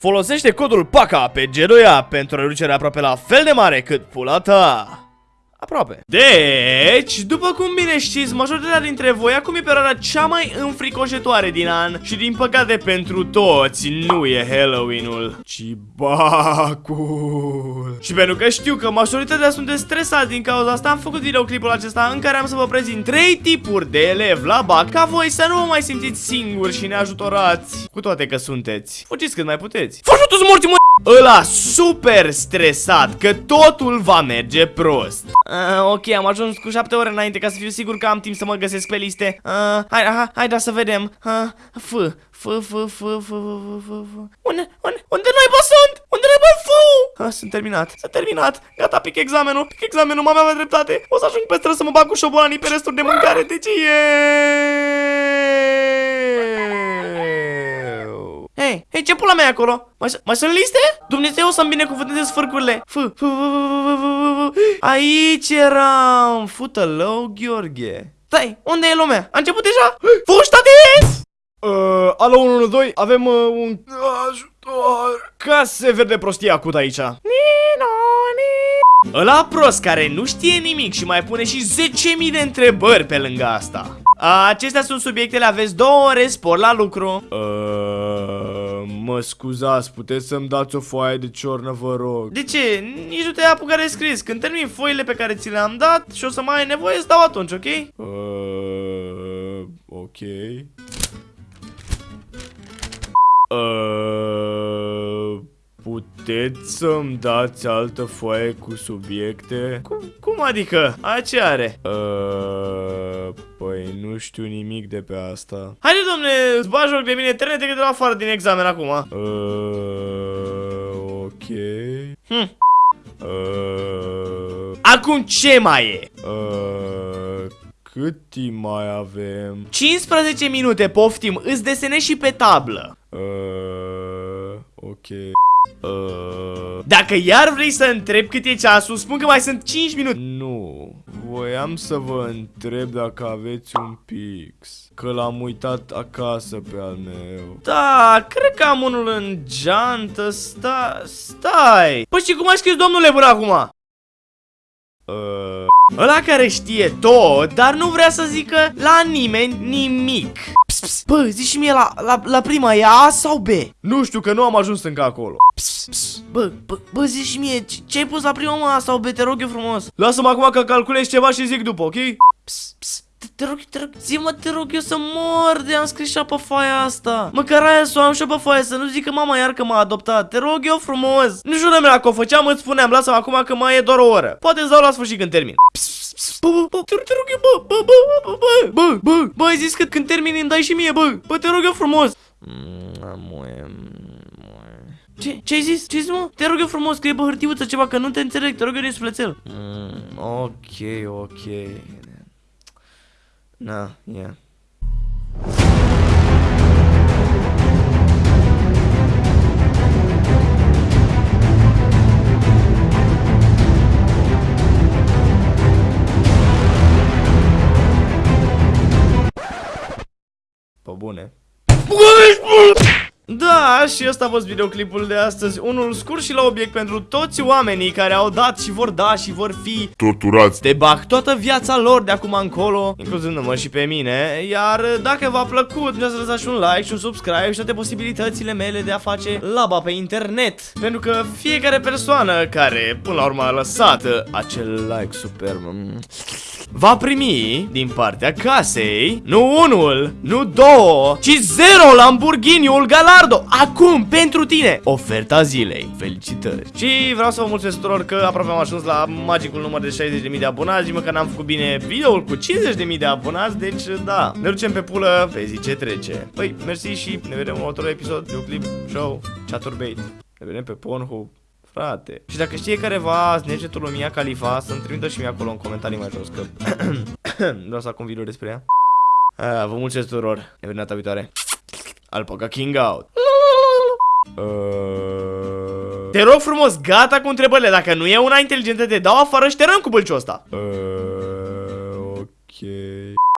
Folosește codul PACA pe G2A pentru o reducere aproape la fel de mare cât pula ta. Aproape. Deci, după cum bine știți, majoritatea dintre voi acum e perioada cea mai înfricoșătoare din an și din păcate pentru toți nu e Halloween-ul, ci bacul. Și pentru că știu că majoritatea sunt stresați din cauza asta, am făcut videoclipul acesta în care am să vă prezint 3 tipuri de elevi la bac ca voi să nu vă mai simțiți singuri și neajutorați, cu toate că sunteți. Fugiți cât mai puteți. Fugi toți morți, mă! Ăla super stresat că totul va merge prost. Uh, ok, am ajuns cu 7 ore înainte ca să fiu sigur că am timp să mă găsesc pe liste. Uh, hai, hai, hai, da să vedem. Uh, f, f, f, f, f, f, f, f. Unde, unde, unde naiba sunt? Unde naiba f? Uh, sunt terminat, sunt terminat. Gata, pic examenul, pic examenul, mama avea dreptate. O să ajung pe stră să mă bag cu șobolanii pe resturi de mâncare. De ce e? Hei, hei, ce pula mea e acolo? Mai, mai sunt liste? Dumnezeu să-mi binecuvânteze sfârcurile. F, f, f, f, f, f, Aici eram. Fută lău, Gheorghe. Stai, unde e lumea? A început deja? Fuștate! Uh, alo 112, avem uh, un ajutor. Ca se vede prostia acut aici. Nino, ni. Ăla prost care nu știe nimic și mai pune și 10.000 de întrebări pe lângă asta. Acestea sunt subiectele, aveți două ore spor la lucru. Uh, mă scuzați, puteți să-mi dați o foaie de ciornă, vă rog. De ce? Nici nu te-ai apucat de scris. Când termin foile pe care ți le-am dat și o să mai ai nevoie, îți dau atunci, ok? Uh, ok. Uh, puteți să-mi dați altă foaie cu subiecte? Cum, cum adică? A, ce are? Uh, păi nu știu nimic de pe asta. Haide, domne, îți bagi joc de mine, termine de la afară din examen acum. Uh, ok. Hm. Uh, acum ce mai e? Uh, cât timp mai avem? 15 minute, poftim, îți desenezi și pe tablă. Uh, ok. Uh, dacă iar vrei să întreb cât e ceasul, spun că mai sunt 5 minute. Nu, voiam să vă întreb dacă aveți un pix. Că l-am uitat acasă pe al meu. Da, cred că am unul în geantă. Sta, stai. Păi și cum ai scris domnule până acum? Uh, ăla care știe tot, dar nu vrea să zică la nimeni nimic. Psst, psst. Bă, zici și mie la, la, la prima e A sau B? Nu știu că nu am ajuns încă acolo. Psst, psst. Bă, bă, bă, zici și mie, ce ai pus la prima mă A sau B? Te rog eu frumos. Lasă-mă acum că calculez ceva și zic după, ok? Psst, psst. Te, te rog, te rog, zi mă, te rog eu să mor de am scris și pe foaia asta Măcar aia să o am și pe foaia, să nu zică mama iar că m-a adoptat Te rog eu frumos Nu jură mea că o făceam, îți spuneam, lasă-mă acum că mai e doar o oră Poate îți dau la sfârșit când termin Bă, bă, te, rog bă, bă, bă, bă, bă, bă, bă, ai zis că când termini îmi dai și mie, bă, bă, te rog eu frumos. Ce, ce ai zis? Ce ai zis, mă? Te rog eu frumos că e pe hârtiuță ceva, că nu te înțeleg, te rog eu din. Mm, ok, ok. Na, yeah. Pe bune. Da, și ăsta a fost videoclipul de astăzi. Unul scurt și la obiect pentru toți oamenii care au dat și vor da și vor fi Torturați. de bac toată viața lor de acum încolo Incluzându-mă și pe mine. Iar dacă v-a plăcut, nu să lăsați un like și un subscribe și toate posibilitățile mele de a face laba pe internet. Pentru că fiecare persoană care până la urmă a lăsat acel like superb Va primi din partea casei Nu unul, nu două, ci zero Lamborghini-ul Galardo Acum, pentru tine, oferta zilei Felicitări Și vreau să vă mulțumesc tuturor că aproape am ajuns la magicul număr de 60.000 de abonați Zi că n-am făcut bine videoul cu 50.000 de abonați Deci da, ne ducem pe pulă pe zi ce trece Păi, mersi și ne vedem în următorul episod Videoclip, show, chaturbate Ne vedem pe Pornhub frate. Și dacă știe careva snegetul lui Mia Khalifa, să-mi trimită și mie acolo în comentarii mai jos, că vreau să fac un video despre ea. A, vă mulțumesc tuturor. Ne vedem data viitoare. Alpaca King Out. Uh... Te rog frumos, gata cu întrebările. Dacă nu e una inteligentă, te dau afară și te răm cu bălciul ăsta. Uh, ok.